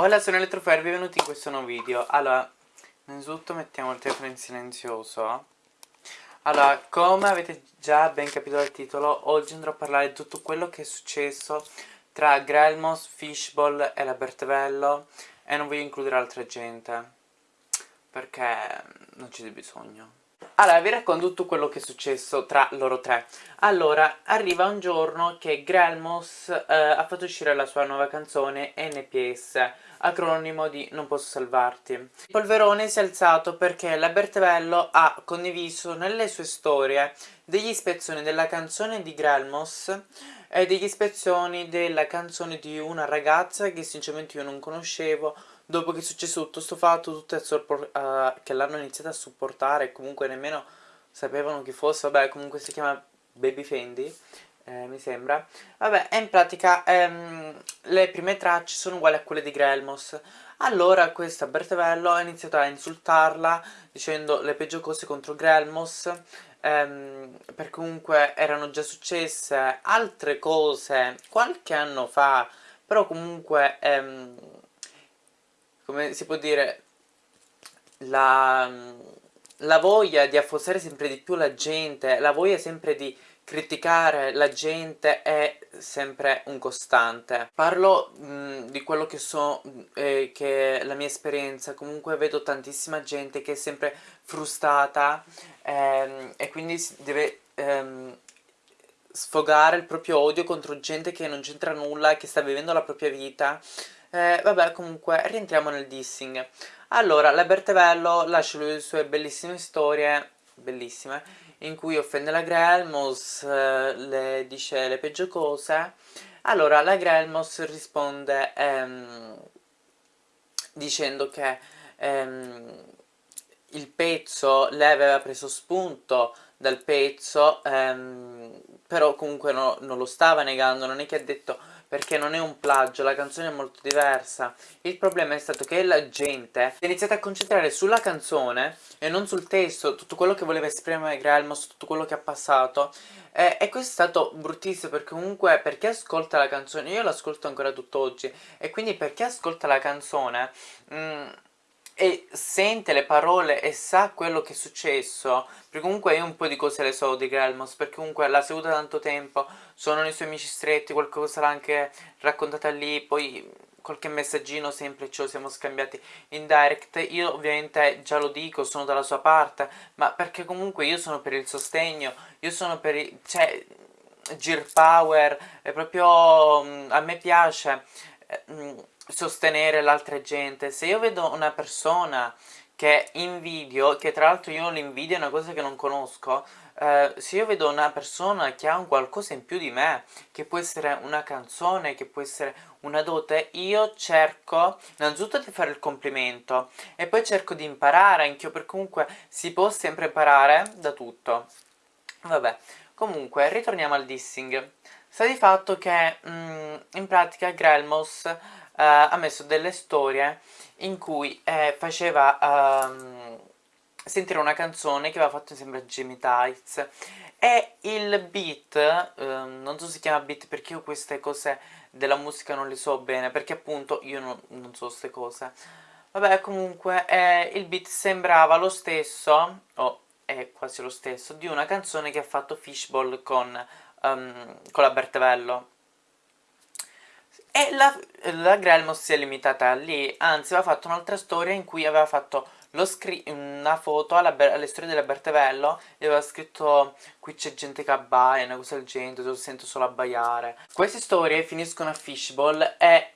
Hola sono Elettrofer, benvenuti in questo nuovo video. Allora, innanzitutto mettiamo il telefono in silenzioso. Allora, come avete già ben capito dal titolo Oggi andrò a parlare di tutto quello che è successo Tra Grelmos, Fishball e la Bertevello E non voglio includere altra gente Perché non c'è bisogno allora, vi racconto tutto quello che è successo tra loro tre. Allora, arriva un giorno che Grelmos eh, ha fatto uscire la sua nuova canzone NPS, acronimo di Non posso salvarti. Il polverone si è alzato perché la Bertevello ha condiviso nelle sue storie degli ispezioni della canzone di Grelmos e degli ispezioni della canzone di una ragazza che sinceramente io non conoscevo dopo che è successo tutto questo fatto, tutte uh, che l'hanno iniziato a supportare e comunque nemmeno sapevano chi fosse, vabbè comunque si chiama Baby Fendi, eh, mi sembra. Vabbè, in pratica ehm, le prime tracce sono uguali a quelle di Grelmos. Allora questa Bertevello ha iniziato a insultarla dicendo le peggio cose contro Grelmos, ehm, perché comunque erano già successe altre cose qualche anno fa, però comunque... Ehm, come si può dire, la, la voglia di affossare sempre di più la gente, la voglia sempre di criticare la gente è sempre un costante. Parlo mh, di quello che so, eh, che è la mia esperienza, comunque vedo tantissima gente che è sempre frustata ehm, e quindi deve ehm, sfogare il proprio odio contro gente che non c'entra nulla, che sta vivendo la propria vita eh, vabbè, comunque, rientriamo nel dissing. Allora, la Bertevello lascia le sue bellissime storie, bellissime, in cui offende la Grelmos, eh, le dice le peggio cose. Allora, la Grelmos risponde ehm, dicendo che ehm, il pezzo, lei aveva preso spunto dal pezzo, ehm, però comunque no, non lo stava negando, non è che ha detto perché non è un plagio, la canzone è molto diversa. Il problema è stato che la gente si è iniziata a concentrare sulla canzone e non sul testo, tutto quello che voleva esprimere Grelmos, tutto quello che ha passato. Eh, e questo è stato bruttissimo perché comunque per chi ascolta la canzone, io l'ascolto ancora tutt'oggi, e quindi per chi ascolta la canzone... Mh, mm, e sente le parole e sa quello che è successo perché comunque io un po' di cose le so di Grelmos perché comunque l'ha seguita tanto tempo sono i suoi amici stretti qualcosa l'ha anche raccontata lì poi qualche messaggino sempre lo siamo scambiati in direct. Io ovviamente già lo dico sono dalla sua parte ma perché comunque io sono per il sostegno io sono per il cioè Gear Power è proprio mm, a me piace eh, mm, sostenere l'altra gente. Se io vedo una persona che invidio, che tra l'altro io l'invidio è una cosa che non conosco, eh, se io vedo una persona che ha un qualcosa in più di me, che può essere una canzone, che può essere una dote, io cerco innanzitutto di fare il complimento e poi cerco di imparare anch'io, perché comunque si può sempre imparare da tutto. Vabbè, comunque, ritorniamo al dissing. Sta di fatto che, mm, in pratica, Grelmos ha messo delle storie in cui eh, faceva um, sentire una canzone che aveva fatto insieme a Jamie Tights. E il beat, um, non so se si chiama beat perché io queste cose della musica non le so bene perché appunto io non, non so queste cose. Vabbè comunque eh, il beat sembrava lo stesso o è quasi lo stesso di una canzone che ha fatto Fishball con, um, con la Bertevello e la, la Grelmos si è limitata lì, anzi aveva fatto un'altra storia in cui aveva fatto una foto alla, alle storie della Bertevello e aveva scritto qui c'è gente che abbaia, una cosa del genere, lo sento solo abbaiare. Queste storie finiscono a Fishball e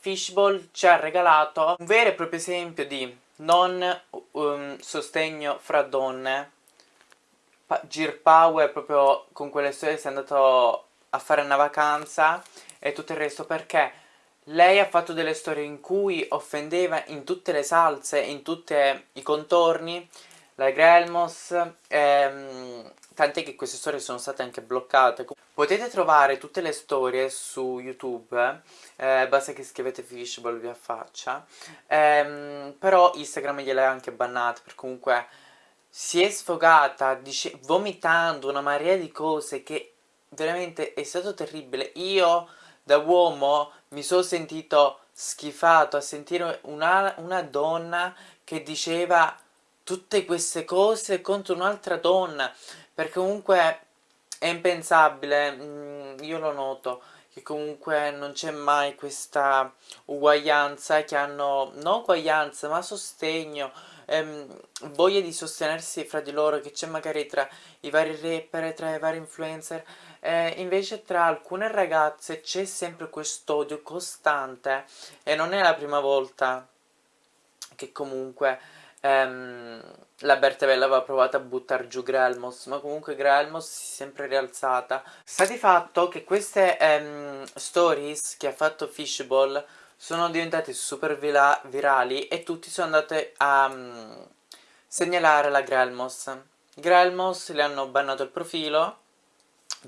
Fishball ci ha regalato un vero e proprio esempio di non um, sostegno fra donne Gear Power proprio con quelle storie si è andato a fare una vacanza e tutto il resto perché lei ha fatto delle storie in cui offendeva in tutte le salse, in tutti i contorni la Grelmos, ehm, tant'è che queste storie sono state anche bloccate. Potete trovare tutte le storie su YouTube, eh, basta che scrivete Fishball vi affaccia, ehm, però Instagram gliele ha anche bannate, per comunque si è sfogata vomitando una marea di cose che veramente è stato terribile. Io da uomo mi sono sentito schifato a sentire una, una donna che diceva tutte queste cose contro un'altra donna, perché comunque è impensabile, mm, io lo noto, che comunque non c'è mai questa uguaglianza, che hanno, non uguaglianza, ma sostegno, ehm, voglia di sostenersi fra di loro, che c'è magari tra i vari rapper, tra i vari influencer, eh, invece tra alcune ragazze c'è sempre quest'odio costante, e non è la prima volta che comunque ehm, la Bertevella aveva provato a buttare giù Grelmos, ma comunque Grelmos si è sempre rialzata. Sta di fatto che queste ehm, stories che ha fatto Fishball sono diventate super virali e tutti sono andati a um, segnalare la Grelmos. Grelmos le hanno bannato il profilo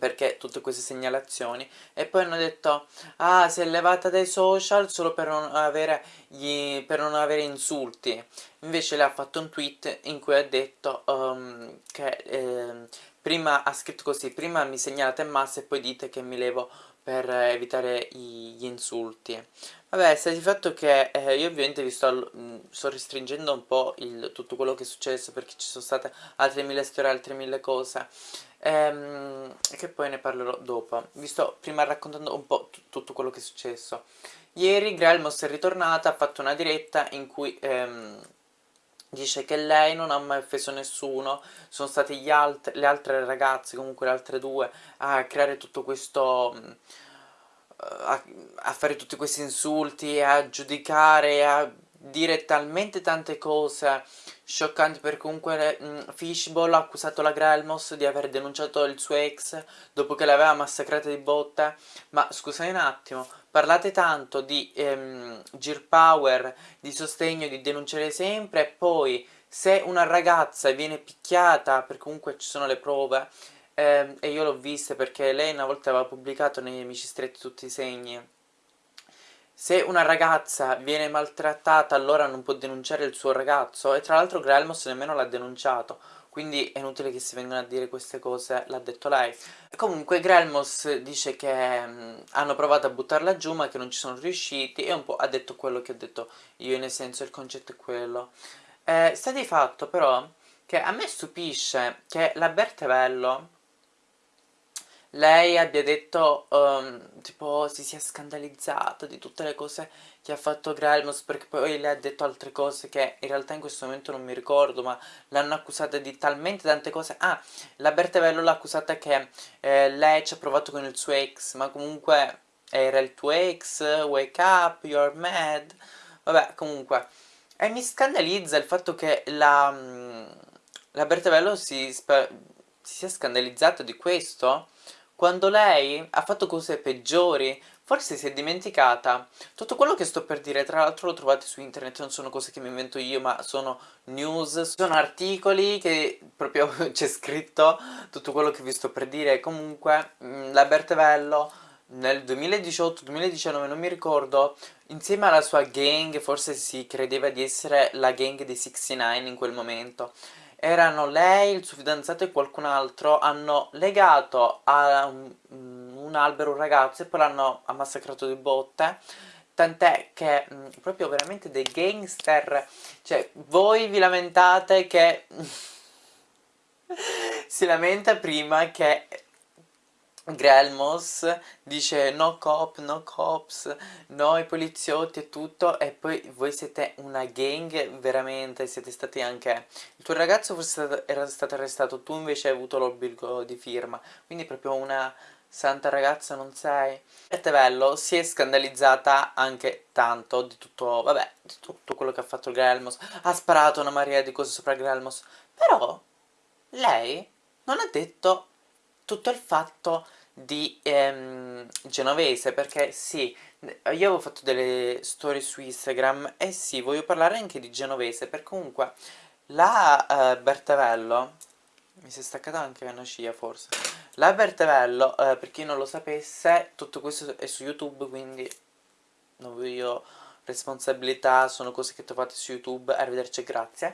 perché tutte queste segnalazioni e poi hanno detto ah si è levata dai social solo per non avere, gli, per non avere insulti. Invece lei ha fatto un tweet in cui ha detto um, che eh, prima ha scritto così prima mi segnalate in massa e poi dite che mi levo per evitare gli insulti vabbè sta di fatto che eh, io ovviamente vi sto, mh, sto restringendo un po' il, tutto quello che è successo perché ci sono state altre mille storie altre mille cose ehm, che poi ne parlerò dopo. Vi sto prima raccontando un po' tutto quello che è successo. Ieri Grelmos è ritornata, ha fatto una diretta in cui ehm, dice che lei non ha mai offeso nessuno, sono state alt le altre ragazze, comunque le altre due, a creare tutto questo... A, a fare tutti questi insulti, a giudicare, a dire talmente tante cose scioccanti perché comunque mh, mm, Fishball ha accusato la Grelmos di aver denunciato il suo ex dopo che l'aveva massacrata di botte ma scusate un attimo parlate tanto di ehm, Gear Power di sostegno di denunciare sempre e poi se una ragazza viene picchiata perché comunque ci sono le prove ehm, e io l'ho vista perché lei una volta aveva pubblicato nei amici stretti tutti i segni se una ragazza viene maltrattata allora non può denunciare il suo ragazzo e tra l'altro Grelmos nemmeno l'ha denunciato quindi è inutile che si vengano a dire queste cose, l'ha detto lei. Comunque Grelmos dice che mm, hanno provato a buttarla giù ma che non ci sono riusciti e un po' ha detto quello che ho detto io, nel senso il concetto è quello. Eh, sta di fatto però che a me stupisce che la Bertevello lei abbia detto, um, tipo, si sia scandalizzata di tutte le cose che ha fatto Grelmos, perché poi lei ha detto altre cose che in realtà in questo momento non mi ricordo, ma l'hanno accusata di talmente tante cose. Ah, la Bertevello l'ha accusata che eh, lei ci ha provato con il suo ex, ma comunque era il tuo ex, wake up, you're mad, vabbè, comunque. E mi scandalizza il fatto che la, mm, la Bertevello si, si sia scandalizzata di questo, quando lei ha fatto cose peggiori, forse si è dimenticata. Tutto quello che sto per dire, tra l'altro lo trovate su internet, non sono cose che mi invento io, ma sono news, sono articoli che proprio c'è scritto tutto quello che vi sto per dire. Comunque, mm, la Bertevello nel 2018-2019, non mi ricordo, insieme alla sua gang, forse si credeva di essere la gang dei 69 in quel momento, erano lei, il suo fidanzato e qualcun altro, hanno legato a un, un albero un ragazzo e poi l'hanno massacrato di botte. Tant'è che mh, proprio veramente dei gangster. Cioè voi vi lamentate che si lamenta prima che Grelmos dice no cop, no cops, no i poliziotti e tutto e poi voi siete una gang veramente, siete stati anche... Il tuo ragazzo forse era stato arrestato, tu invece hai avuto l'obbligo di firma, quindi proprio una santa ragazza non sei. E Tevello si è scandalizzata anche tanto di tutto, vabbè, di tutto quello che ha fatto Grelmos, ha sparato una marea di cose sopra Grelmos, però lei non ha detto tutto il fatto di ehm, genovese perché sì, io avevo fatto delle storie su Instagram e sì, voglio parlare anche di genovese perché comunque la eh, Bertavello mi si è staccata anche una scia forse. La Bertavello, eh, per chi non lo sapesse, tutto questo è su YouTube quindi non voglio responsabilità, sono cose che trovate su YouTube, arrivederci e grazie.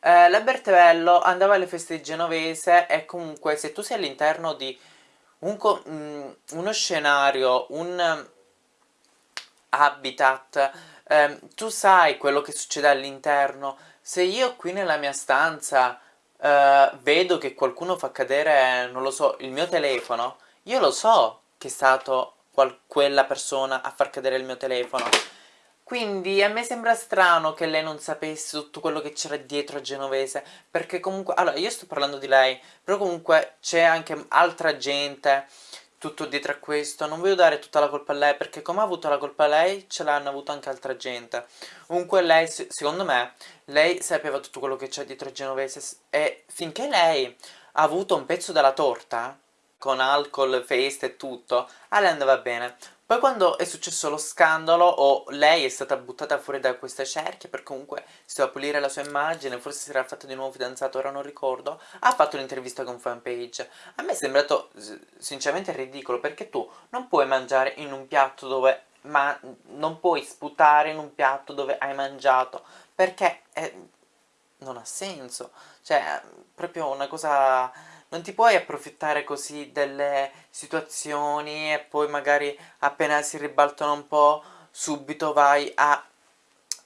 Eh, la Bertevello andava alle feste Genovese e comunque se tu sei all'interno di un, mm, uno scenario, un, habitat, eh, tu sai quello che succede all'interno, se io qui nella mia stanza eh, vedo che qualcuno fa cadere, non lo so, il mio telefono, io lo so che è stato quella persona a far cadere il mio telefono. Quindi a me sembra strano che lei non sapesse tutto quello che c'era dietro a Genovese, perché comunque, allora io sto parlando di lei, però comunque c'è anche altra gente tutto dietro a questo, non voglio dare tutta la colpa a lei, perché come ha avuto la colpa lei, ce l'hanno avuto anche altra gente. Comunque lei, secondo me, lei sapeva tutto quello che c'è dietro a Genovese, e finché lei ha avuto un pezzo della torta, con alcol, feste e tutto, a lei andava bene. Poi quando è successo lo scandalo, o lei è stata buttata fuori da questa cerchia, per comunque si doveva pulire la sua immagine, forse si era fatto di nuovo fidanzato, ora non ricordo, ha fatto un'intervista con fanpage. A me è sembrato sinceramente ridicolo, perché tu non puoi mangiare in un piatto dove... ma non puoi sputare in un piatto dove hai mangiato, perché è, non ha senso. Cioè, proprio una cosa non ti puoi approfittare così delle situazioni e poi magari appena si ribaltano un po' subito vai a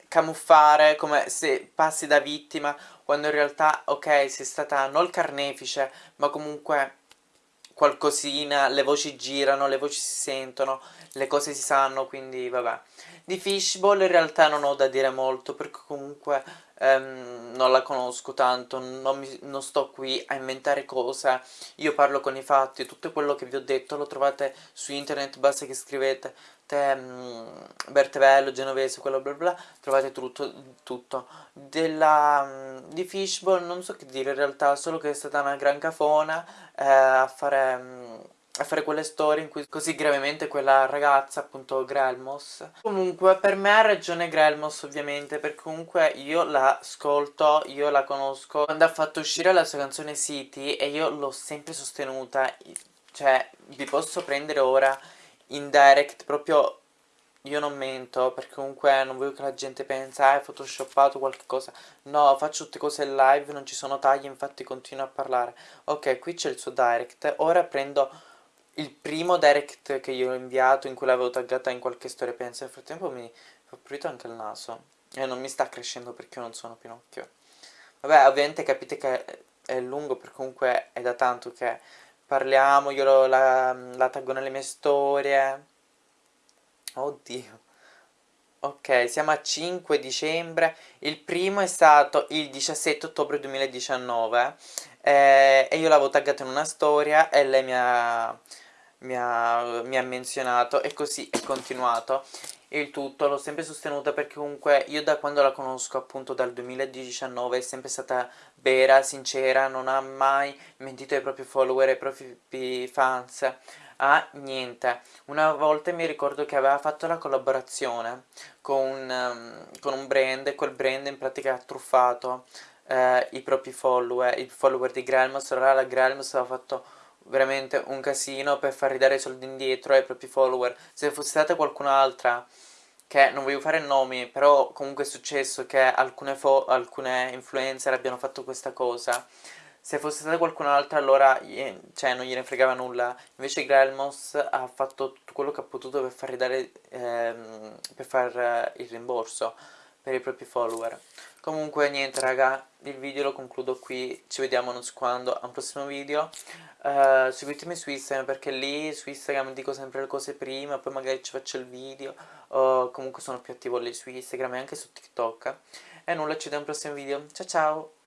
camuffare come se passi da vittima quando in realtà ok sei stata non il carnefice ma comunque qualcosina, le voci girano, le voci si sentono, le cose si sanno, quindi vabbè. Di Fishball in realtà non ho da dire molto, perché comunque ehm, non la conosco tanto, non, mi, non, sto qui a inventare cose, io parlo con i fatti, tutto quello che vi ho detto lo trovate su internet, basta che scrivete te, um, Bertevello, Genovese, quello bla bla, trovate tutto, tutto. Della, um, di Fishball non so che dire in realtà, solo che è stata una gran cafona eh, a fare... Um, a fare quelle storie in cui così gravemente quella ragazza, appunto Grelmos. Comunque per me ha ragione Grelmos ovviamente, perché comunque io la ascolto, io la conosco. Quando ha fatto uscire la sua canzone City e io l'ho sempre sostenuta, cioè vi posso prendere ora in direct proprio io non mento perché comunque non voglio che la gente pensi ah hai photoshoppato qualche cosa no faccio tutte cose live non ci sono tagli infatti continuo a parlare ok qui c'è il suo direct ora prendo il primo direct che io ho inviato in cui l'avevo taggata in qualche storia pensa nel frattempo mi fa pulito anche il naso. E non mi sta crescendo perché io non sono Pinocchio. Vabbè ovviamente capite che è lungo perché comunque è da tanto che parliamo io la, la taggo nelle mie storie. Oddio. Ok siamo a 5 dicembre. Il primo è stato il 17 ottobre 2019 eh, e io l'avevo taggata in una storia e lei mi ha mi ha, mi ha menzionato e così è continuato. Il tutto l'ho sempre sostenuta perché comunque io da quando la conosco appunto dal 2019 è sempre stata vera, sincera, non ha mai mentito ai propri follower, ai propri fans ah niente. Una volta mi ricordo che aveva fatto la collaborazione con, um, con un brand e quel brand in pratica ha truffato eh, i propri follower, i follower di Grelmos, allora la Grelmos aveva fatto veramente un casino per far ridare i soldi indietro ai propri follower. Se fosse stata qualcun'altra, che non voglio fare nomi, però comunque è successo che alcune, alcune influencer abbiano fatto questa cosa. Se fosse stata qualcun'altra allora cioè, non gliene fregava nulla. Invece Grelmos ha fatto tutto quello che ha potuto per far ridare, ehm, per far eh, il rimborso per i propri follower. Comunque niente raga, il video lo concludo qui, ci vediamo non so quando, a un prossimo video. Uh, seguitemi su Instagram perché lì su Instagram dico sempre le cose prima, poi magari ci faccio il video. O comunque sono più attivo lì su Instagram e anche su TikTok. E nulla, ci vediamo al prossimo video. Ciao ciao!